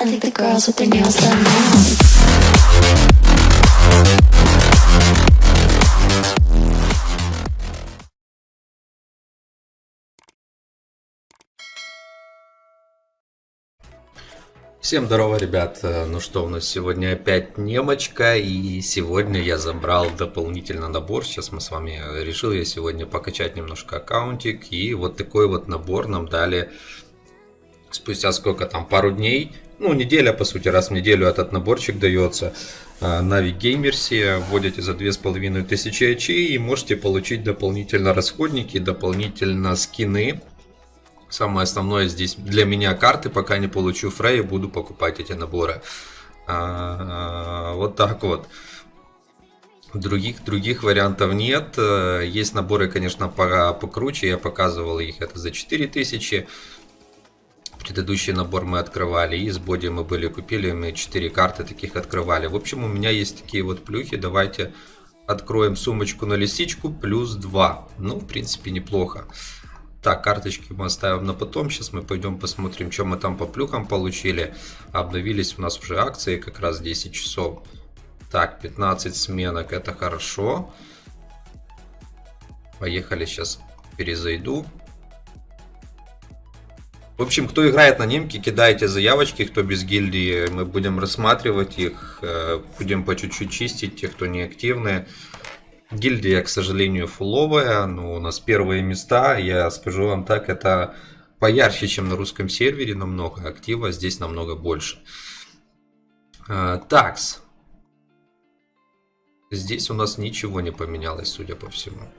I think the girls with their nails done now. Всем здорово, ребят. Ну что, у нас сегодня опять немочка, и сегодня я забрал дополнительно набор. Сейчас мы с вами решил я сегодня покачать немножко аккаунтик, и вот такой вот набор нам дали спустя сколько там, пару дней. Ну, неделя, по сути, раз в неделю этот наборчик дается. Нави Геймерси вводите за 2500 очей и можете получить дополнительно расходники, дополнительно скины. Самое основное здесь для меня карты, пока не получу Фрей, буду покупать эти наборы. А, Вот так вот. Других, других вариантов нет. Э, Есть наборы, конечно, по- покруче. Я показывал их. Это за 4000. Предыдущий набор мы открывали. И с боди мы были купили. Мы 4 карты таких открывали. В общем, у меня есть такие вот плюхи. Давайте откроем сумочку на лисичку. Плюс 2. Ну, в принципе, неплохо. Так, карточки мы оставим на потом. Сейчас мы пойдем посмотрим, что мы там по плюхам получили. Обновились у нас уже акции, как раз 10 часов. Так, 15 сменок, это хорошо. Поехали, сейчас перезайду. В общем, кто играет на немке, кидайте заявочки, кто без гильдии, мы будем рассматривать их, э, будем по чуть-чуть чистить тех, кто не активные. Гильдия, к сожалению, фуловая, но у нас первые места, я скажу вам так, это поярче, чем на русском сервере намного, актива здесь намного больше. Э, Такс. Здесь у нас ничего не поменялось, судя по всему.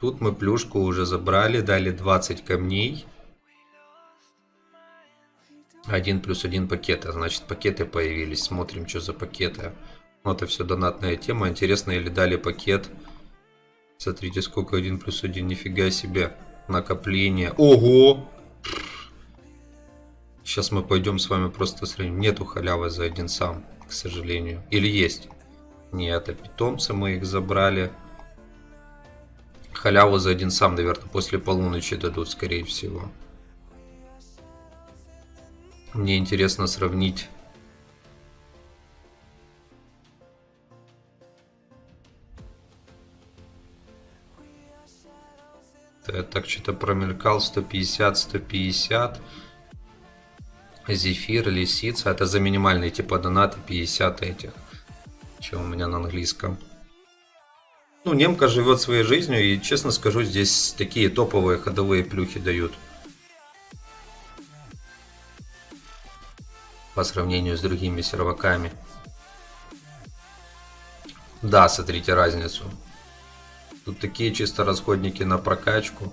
Тут мы плюшку уже забрали, дали 20 камней. Один плюс один пакета, значит пакеты появились. Смотрим, что за пакеты. Ну, это все донатная тема. Интересно, или дали пакет. Смотрите, сколько один плюс один, нифига себе. Накопление. Ого! Сейчас мы пойдем с вами просто сравним. Нету халявы за один сам, к сожалению. Или есть? Нет, это питомцы мы их забрали. Халяву за один сам, наверное, после полуночи дадут, скорее всего. Мне интересно сравнить. Так что-то промелькал 150, 150. Зефир, лисица. Это за минимальные типа донаты 50 этих. Что у меня на английском. Ну, немка живет своей жизнью, и честно скажу, здесь такие топовые ходовые плюхи дают. По сравнению с другими серваками. Да, смотрите разницу. Тут такие чисто расходники на прокачку.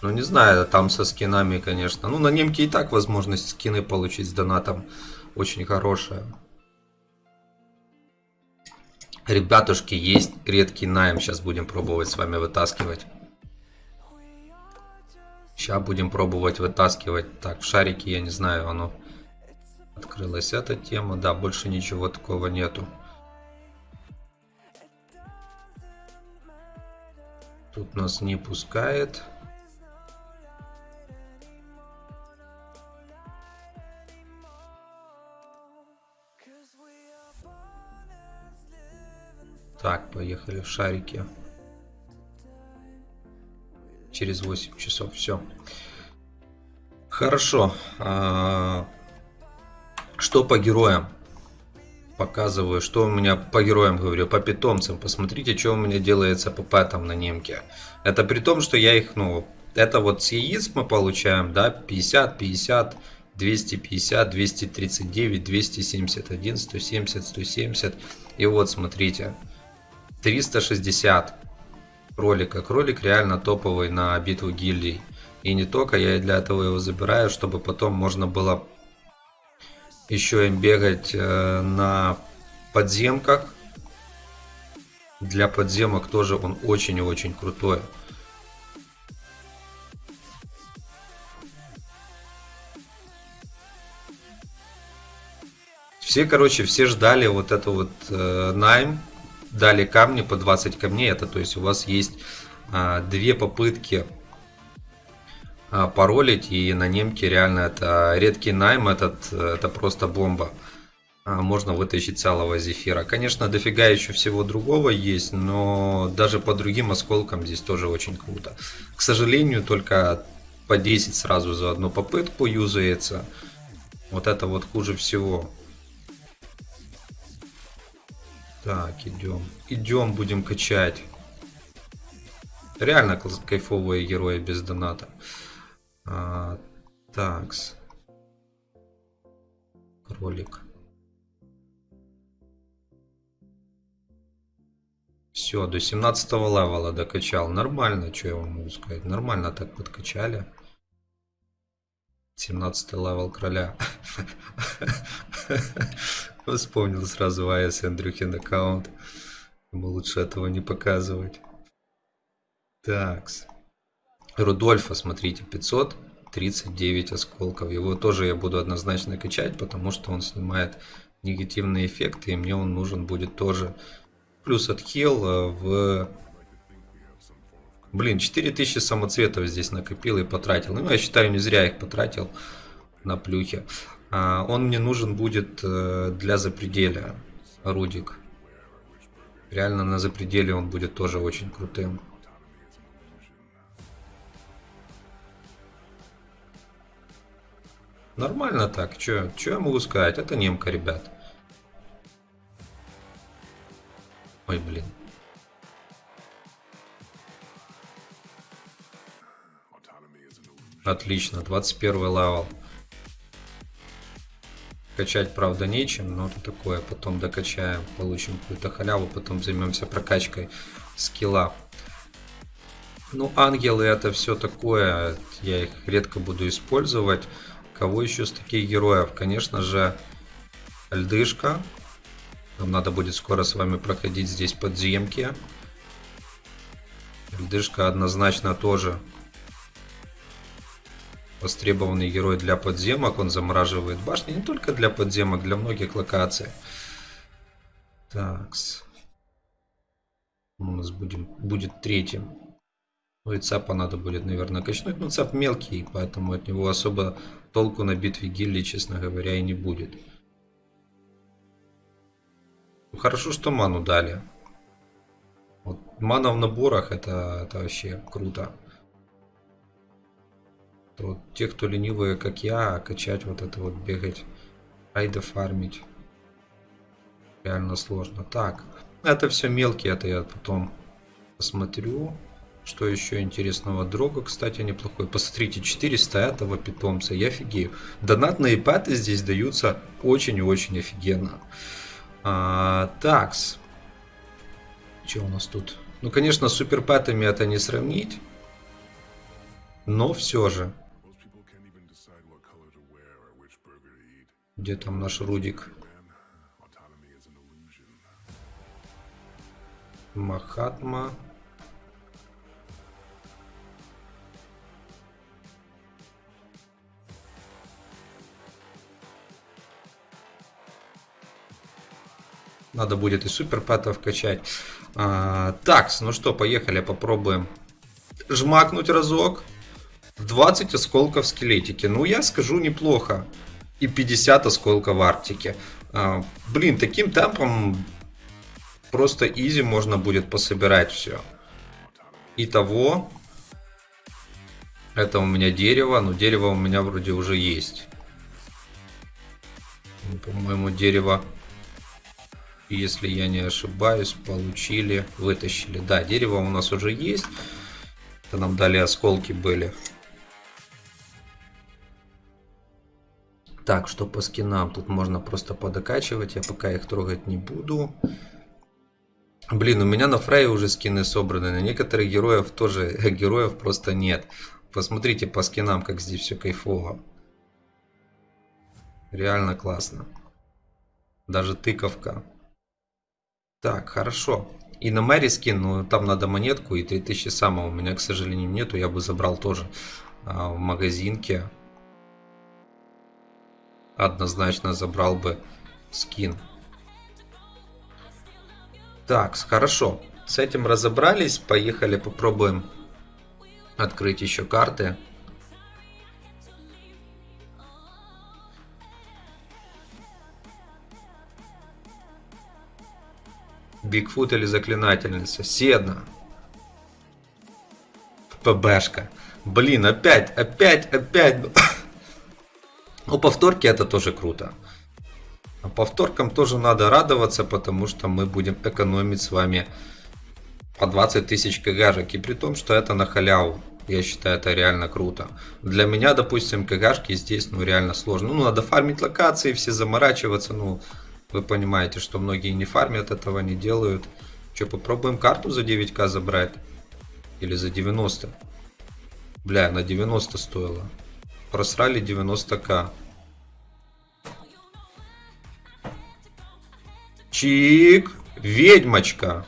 Ну, не знаю, там со скинами, конечно. Ну, на немке и так возможность скины получить с донатом очень хорошая. Ребятушки, есть редкий найм. Сейчас будем пробовать с вами вытаскивать. Сейчас будем пробовать вытаскивать. Так, в шарике, я не знаю, оно открылась эта тема. Да, больше ничего такого нету. Тут нас не пускает. Так, поехали в шарике. Через 8 часов, все. Хорошо. А, Что по героям? Показываю, что у меня по героям говорю, по питомцам. Посмотрите, что у меня делается по пэтам на немке. Это при том, что я их, ну, это вот с яиц мы получаем, да, 50, 50, 250, 239, 271, 170, 170. И вот, смотрите, 360 кролика. Кролик реально топовый на битву гильдий. И не только, я и для этого его забираю, чтобы потом можно было еще им бегать э, на подземках. Для подземок тоже он очень и очень крутой. Все, короче, все ждали вот это вот э, найм. Дали камни по 20 камней. Это то есть у вас есть э, две попытки а, паролить, и на немке реально это редкий найм, этот, это просто бомба. А, можно вытащить целого зефира. Конечно, дофига еще всего другого есть, но даже по другим осколкам здесь тоже очень круто. К сожалению, только по 10 сразу за одну попытку юзается. Вот это вот хуже всего. Так, идем. Идем, будем качать. Реально кайфовые герои без доната. А, такс. Кролик. Все, до 17 level а докачал. Нормально, что я вам могу сказать. Нормально так подкачали. 17 level кроля. Вспомнил сразу АС Андрюхин аккаунт. Ему лучше этого не показывать. Такс. Рудольфа, смотрите, 539 осколков. Его тоже я буду однозначно качать, потому что он снимает негативные эффекты, и мне он нужен будет тоже плюс от хил э, в... Блин, 4000 самоцветов здесь накопил и потратил. Ну, я считаю, не зря их потратил на плюхи. А, он мне нужен будет э, для запределя, Рудик. Реально на запределе он будет тоже очень крутым. Нормально так, что я могу сказать? Это немка, ребят. Ой, блин. Отлично, 21 level. Качать, правда, нечем, но такое. Потом докачаем, получим какую-то халяву, потом займемся прокачкой skill а. Ну, ангелы это все такое, я их редко буду использовать. Кого еще с таких героев? Конечно же, льдышка. Нам надо будет скоро с вами проходить здесь подземки. Льдышка однозначно тоже востребованный герой для подземок. Он замораживает башни не только для подземок, для многих локаций. Такс. У нас будем, будет третьим. Ну и цапа надо будет, наверное, качнуть. Но цап мелкий, поэтому от него особо толку на битве гильдии, честно говоря, и не будет. Хорошо, что ману дали. Вот, мана в наборах это, это вообще круто. То те, кто ленивые, как я, качать вот это вот бегать, айда фармить. Реально сложно. Так, это все мелкие, это я потом посмотрю. Что еще интересного? Дрога, кстати, неплохой. Посмотрите, 400 этого питомца. Я офигею. Донатные паты здесь даются очень и очень офигенно. А, такс. Что у нас тут? Ну, конечно, с суперпэтами это не сравнить. Но все же. Где там наш Рудик? Махатма. Надо будет и супер пэтов качать. А, так, ну что, поехали, попробуем. Жмакнуть разок. 20 осколков скелетики. Ну, я скажу, неплохо. И 50 осколков в Арктике. А, блин, таким темпом просто изи можно будет пособирать все. Итого, это у меня дерево, но дерево у меня вроде уже есть. По-моему, дерево если я не ошибаюсь, получили, вытащили. Да, дерево у нас уже есть. Это нам дали осколки были. Так, что по скинам? Тут можно просто подокачивать. Я пока их трогать не буду. Блин, у меня на Фрейе уже скины собраны. На некоторых героев тоже героев просто нет. Посмотрите по скинам, как здесь все кайфово. Реально классно. Даже тыковка. Так, хорошо. И на Мэри скин, ну там надо монетку и 3000 самого. У меня, к сожалению, нету. Я бы забрал тоже а, в магазинке однозначно забрал бы скин. Так, хорошо. С этим разобрались. Поехали попробуем открыть еще карты. Бигфут или Заклинательница? Седна. ПБшка. Блин, опять, опять, опять. Ну, повторки это тоже круто. А повторкам тоже надо радоваться, потому что мы будем экономить с вами по 20 тысяч кгшек. И при том, что это на халяву. Я считаю, это реально круто. Для меня, допустим, КГшки здесь, ну, реально сложно. Ну, надо фармить локации, все заморачиваться. Ну, вы понимаете, что многие не фармят, этого не делают. Что, попробуем карту за 9к забрать? Или за 90? Бля, на 90 стоило. Просрали 90к. Чик! Ведьмочка!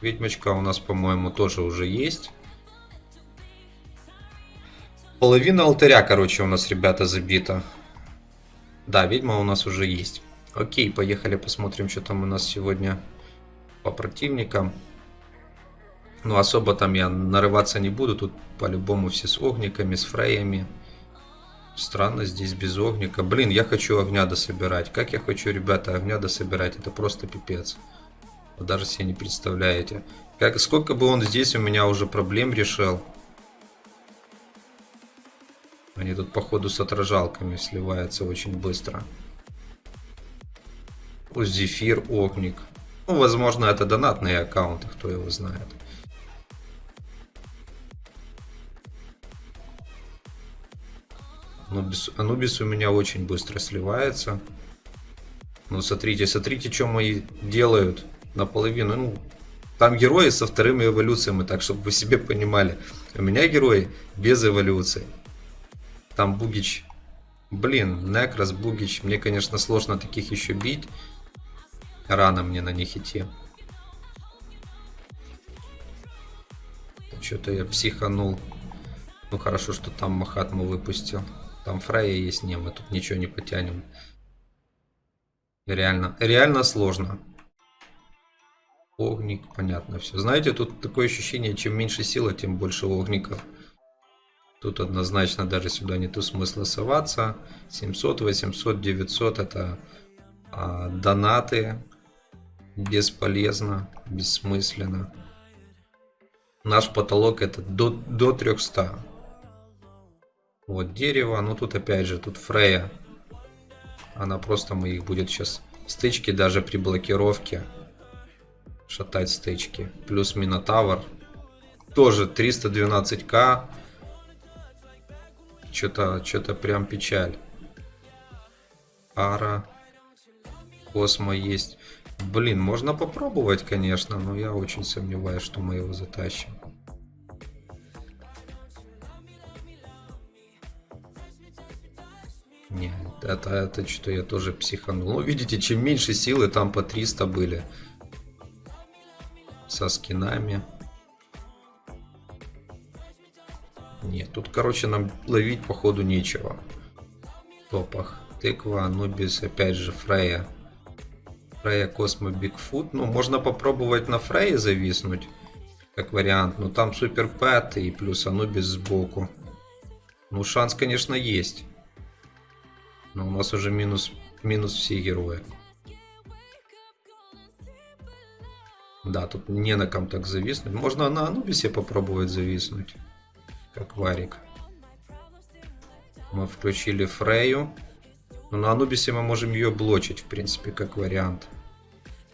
Ведьмочка у нас, по-моему, тоже уже есть. Половина алтаря, короче, у нас, ребята, забита. Да, ведьма у нас уже есть. Окей, поехали посмотрим, что там у нас сегодня по противникам. Ну, особо там я нарываться не буду. Тут по-любому все с огниками, с фреями. Странно здесь без огника. Блин, я хочу огня дособирать. Как я хочу, ребята, огня дособирать? Это просто пипец. Вы даже себе не представляете. Как, сколько бы он здесь у меня уже проблем решил. Они тут походу с отражалками сливаются очень быстро. Зефир, Огник. Ну, возможно, это донатные аккаунты, кто его знает. Анубис, Анубис у меня очень быстро сливается. Ну, смотрите, смотрите, что мои делают наполовину. Ну, там герои со вторыми эволюциями, так, чтобы вы себе понимали. У меня герои без эволюции. Там Бугич. Блин, Некрос, Бугич. Мне, конечно, сложно таких еще бить. Рано мне на них идти. Что-то я психанул. Ну хорошо, что там Махатму выпустил. Там Фрейя есть, не, мы тут ничего не потянем. Реально, реально сложно. Огник, понятно все. Знаете, тут такое ощущение, чем меньше сила, тем больше огников. Тут однозначно даже сюда нету смысла соваться. 700, 800, 900 это а, донаты. Бесполезно, бессмысленно. Наш потолок это до, до 300. Вот дерево, ну тут опять же, тут Фрея. Она просто моих будет сейчас стычки даже при блокировке шатать стычки. Плюс Минотавр. Тоже 312к. Что-то что-то прям печаль. Ара. Космо есть. Блин, можно попробовать, конечно, но я очень сомневаюсь, что мы его затащим. Нет, это, это что я тоже психанул. Ну, видите, чем меньше силы, там по 300 были со скинами. Нет, тут, короче, нам ловить, походу, нечего. В топах. Тыква, Анубис, опять же, Фрея. Фрея, Космо, Бигфут. Ну, можно попробовать на Фрейе зависнуть, как вариант. Но там Супер Пэт и плюс Анубис сбоку. Ну, шанс, конечно, есть. Но у нас уже минус, минус все герои. Да, тут не на ком так зависнуть. Можно на Анубисе попробовать зависнуть. Как варик. Мы включили Фрею. Но на Анубисе мы можем ее блочить, в принципе, как вариант.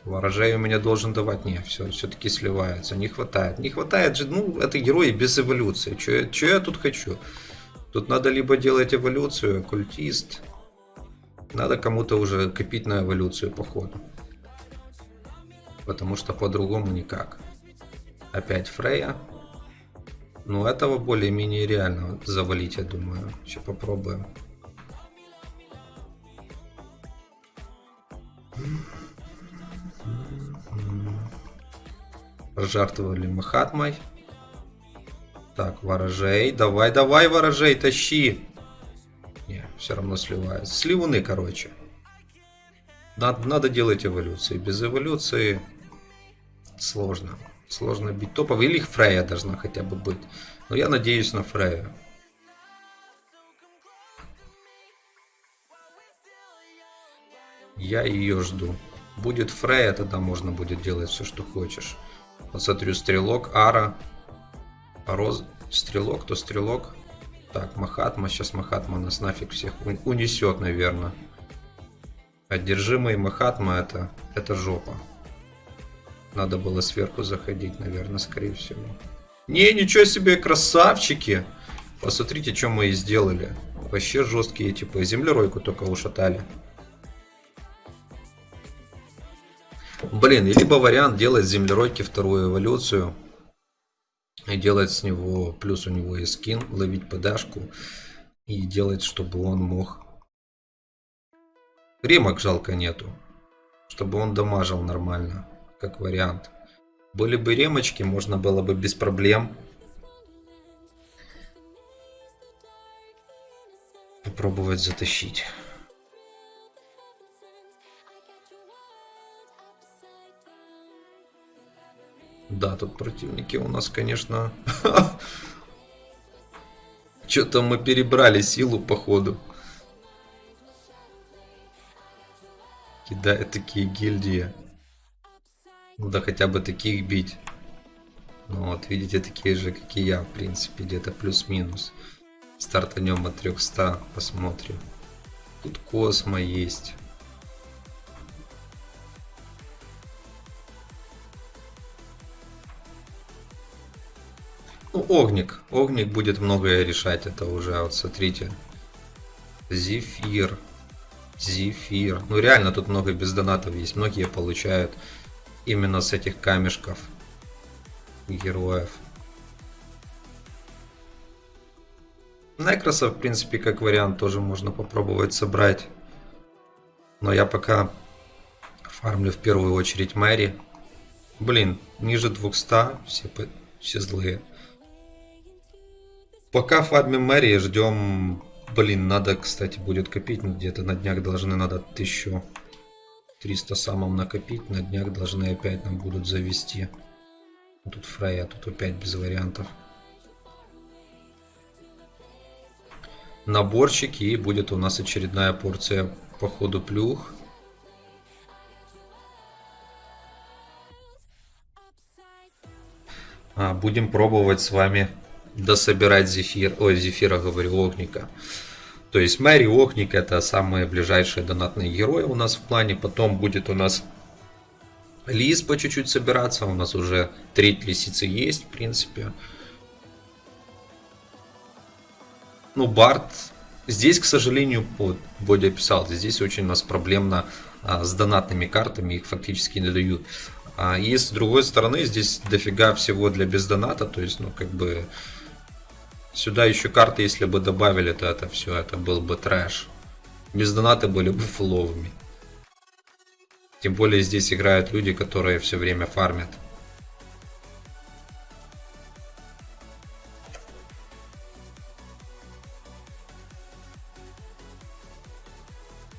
Ворожей у меня должен давать. Не, все, все-таки сливается. Не хватает. Не хватает же, ну, это герои без эволюции. Что я тут хочу? Тут надо либо делать эволюцию, культист. Надо кому-то уже копить на эволюцию, походу потому что по-другому никак. Опять Фрея. Ну, этого более-менее реально завалить, я думаю. Сейчас попробуем. Пожертвовали Махатмой. Так, ворожей. Давай, давай, ворожей, тащи. Все равно сливается. Сливуны, короче. Надо, надо делать эволюции. Без эволюции сложно. Сложно бить топов. Или Фрея должна хотя бы быть. Но я надеюсь на Фрею. Я ее жду. Будет Фрея, тогда можно будет делать все, что хочешь. Вот смотрю, стрелок, Ара, Роз, стрелок, то стрелок. Так, Махатма, сейчас Махатма нас нафиг всех унесет, наверное. Одержимый Махатма это, это жопа. Надо было сверху заходить, наверное, скорее всего. Не, ничего себе, красавчики! Посмотрите, что мы и сделали. Вообще жесткие, типа, землеройку только ушатали. Блин, и либо вариант делать землеройки вторую эволюцию. И делать с него, плюс у него есть скин, ловить подашку. И делать, чтобы он мог... Ремок жалко нету. Чтобы он дамажил нормально, как вариант. Были бы ремочки, можно было бы без проблем попробовать затащить. Да, тут противники у нас, конечно... Что-то мы перебрали силу, походу. Кидают такие гильдии. Да хотя бы таких бить. Ну вот, видите, такие же, как и я, в принципе, где-то плюс-минус. Стартанем от 300, посмотрим. Тут Космо есть. Ну, Огник. Огник будет многое решать, это уже, вот смотрите. Зефир. Зефир. Ну реально тут много без донатов есть. Многие получают именно с этих камешков героев. Некроса, в принципе, как вариант, тоже можно попробовать собрать. Но я пока фармлю в первую очередь Мэри. Блин, ниже 200, все, все злые. Пока фармим Мэри, ждем... Блин, надо, кстати, будет копить. Где-то на днях должны надо 1300 самым накопить. На днях должны опять нам будут завести. Тут Фрейя, тут опять без вариантов. наборчик и будет у нас очередная порция по ходу плюх. А, будем пробовать с вами дособирать зефир, ой, зефира говорю, огника. То есть Мэри Огник это самые ближайшие донатные герои у нас в плане. Потом будет у нас лис по чуть-чуть собираться. У нас уже треть лисицы есть, в принципе. ну, Барт, здесь, к сожалению, вот, Бодя писал, здесь очень у нас проблемно а, с донатными картами, их фактически не дают. А, и с другой стороны, здесь дофига всего для бездоната, то есть, ну, как бы, сюда еще карты, если бы добавили, то это все, это был бы трэш. Без доната были бы фуловыми. Тем более здесь играют люди, которые все время фармят.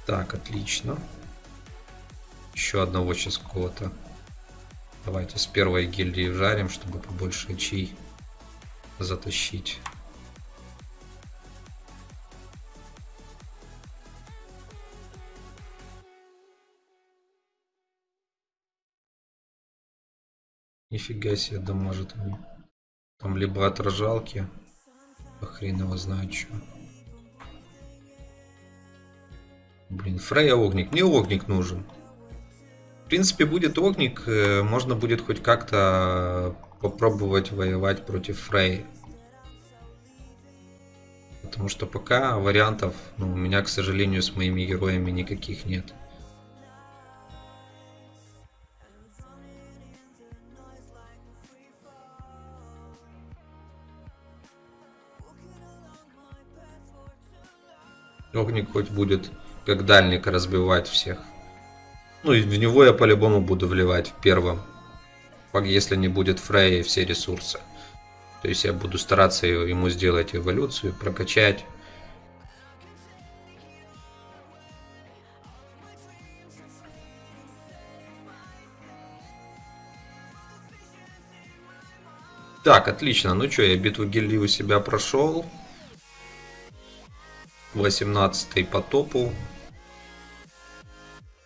Так, отлично. Еще одного сейчас какого-то. Давайте с первой гильдии вжарим, чтобы побольше очей затащить. Нифига себе дамажит они. Там либо отражалки, а хрен его знает что. Блин, Фрея огник. Мне огник нужен. В принципе, будет огник, э, можно будет хоть как-то попробовать воевать против Фреи. Потому что пока вариантов ну, у меня, к сожалению, с моими героями никаких нет. Огник хоть будет как дальник разбивать всех. Ну и в него я по-любому буду вливать в первом. Если не будет Фрея все ресурсы. То есть я буду стараться ему сделать эволюцию, прокачать. Так, отлично. Ну что, я битву гильдии у себя прошел. 18 по топу.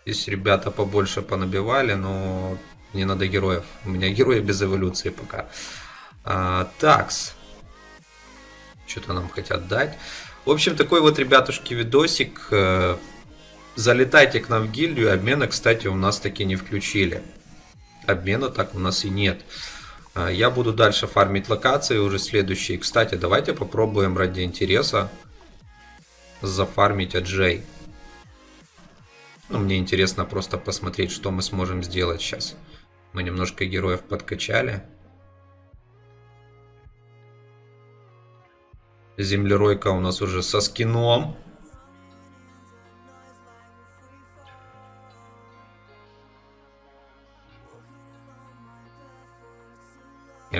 Здесь ребята побольше понабивали, но не надо героев. У меня герои без эволюции пока. А, такс. Что-то нам хотят дать. В общем, такой вот, ребятушки, видосик. Э, залетайте к нам в гильдию. Обмена, кстати, у нас таки не включили. Обмена так у нас и нет. А, я буду дальше фармить локации уже следующие. Кстати, давайте попробуем ради интереса зафармить Аджей. Ну, мне интересно просто посмотреть, что мы сможем сделать сейчас. Мы немножко героев подкачали. Землеройка у нас уже со скином.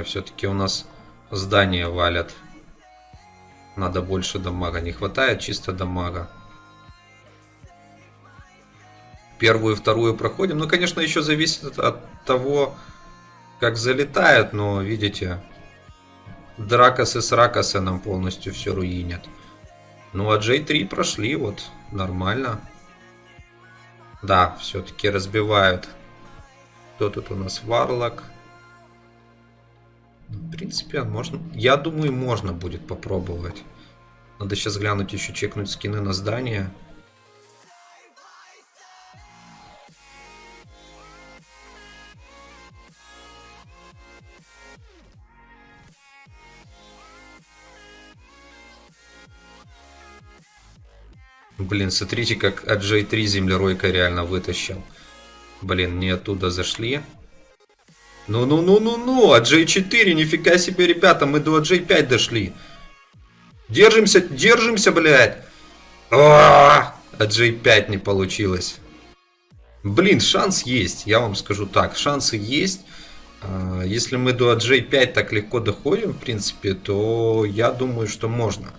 Все-таки у нас здание валят. Надо больше дамага. Не хватает чисто дамага. Первую и вторую проходим. Ну, конечно, еще зависит от того, как залетает. Но, видите, Дракосы с нам полностью все руинят. Ну, а J3 прошли, вот, нормально. Да, все-таки разбивают. Кто тут у нас? Варлок. В принципе, можно. Я думаю, можно будет попробовать. Надо сейчас глянуть еще, чекнуть скины на здание. Блин, смотрите, как от J3 землеройка реально вытащил. Блин, не оттуда зашли. Ну-ну-ну-ну-ну, от J4, нифига себе, ребята, мы до J5 дошли. Держимся, держимся, блядь. А, от J5 не получилось. Блин, шанс есть, я вам скажу так, шансы есть. А, если мы до J5 так легко доходим, в принципе, то я думаю, что можно.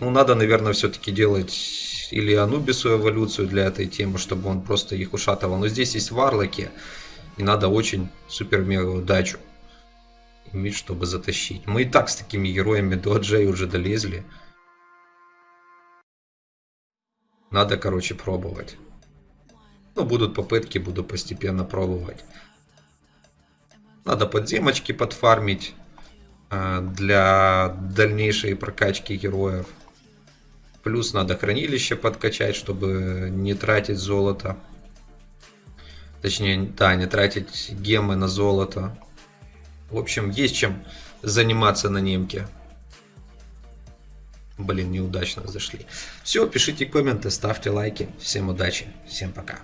Ну, надо, наверное, все-таки делать или Анубису эволюцию для этой темы, чтобы он просто их ушатывал. Но здесь есть варлоки. И надо очень супер-мега удачу иметь, чтобы затащить. Мы и так с такими героями до Джей уже долезли. Надо, короче, пробовать. Ну, будут попытки, буду постепенно пробовать. Надо подземочки подфармить э, для дальнейшей прокачки героев. Плюс надо хранилище подкачать, чтобы не тратить золото. Точнее, да, не тратить гемы на золото. В общем, есть чем заниматься на немке. Блин, неудачно зашли. Все, пишите комменты, ставьте лайки. Всем удачи, всем пока.